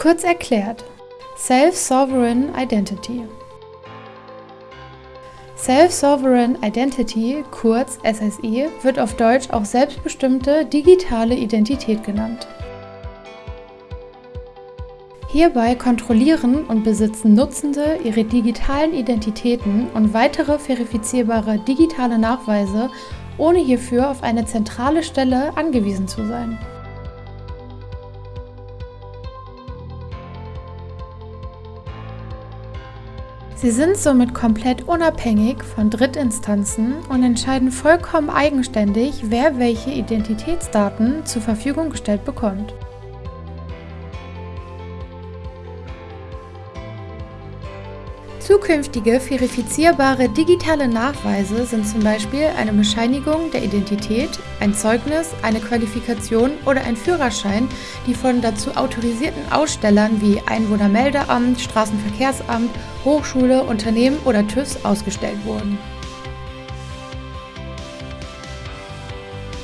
Kurz erklärt, Self-Sovereign Identity. Self-Sovereign Identity, kurz SSI, wird auf Deutsch auch selbstbestimmte digitale Identität genannt. Hierbei kontrollieren und besitzen Nutzende ihre digitalen Identitäten und weitere verifizierbare digitale Nachweise, ohne hierfür auf eine zentrale Stelle angewiesen zu sein. Sie sind somit komplett unabhängig von Drittinstanzen und entscheiden vollkommen eigenständig, wer welche Identitätsdaten zur Verfügung gestellt bekommt. Zukünftige verifizierbare digitale Nachweise sind zum Beispiel eine Bescheinigung der Identität, ein Zeugnis, eine Qualifikation oder ein Führerschein, die von dazu autorisierten Ausstellern wie Einwohnermeldeamt, Straßenverkehrsamt, Hochschule, Unternehmen oder TÜVs ausgestellt wurden.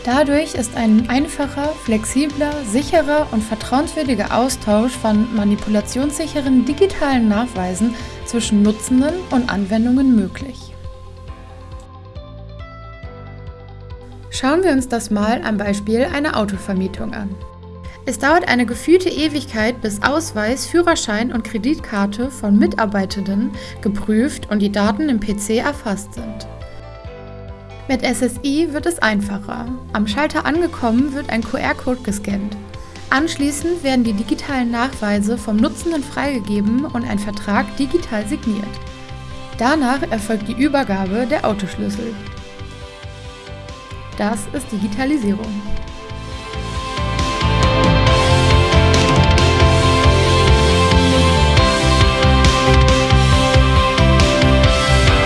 Dadurch ist ein einfacher, flexibler, sicherer und vertrauenswürdiger Austausch von manipulationssicheren digitalen Nachweisen zwischen Nutzenden und Anwendungen möglich. Schauen wir uns das mal am Beispiel einer Autovermietung an. Es dauert eine gefühlte Ewigkeit, bis Ausweis, Führerschein und Kreditkarte von Mitarbeitenden geprüft und die Daten im PC erfasst sind. Mit SSI wird es einfacher. Am Schalter angekommen wird ein QR-Code gescannt. Anschließend werden die digitalen Nachweise vom Nutzenden freigegeben und ein Vertrag digital signiert. Danach erfolgt die Übergabe der Autoschlüssel. Das ist Digitalisierung.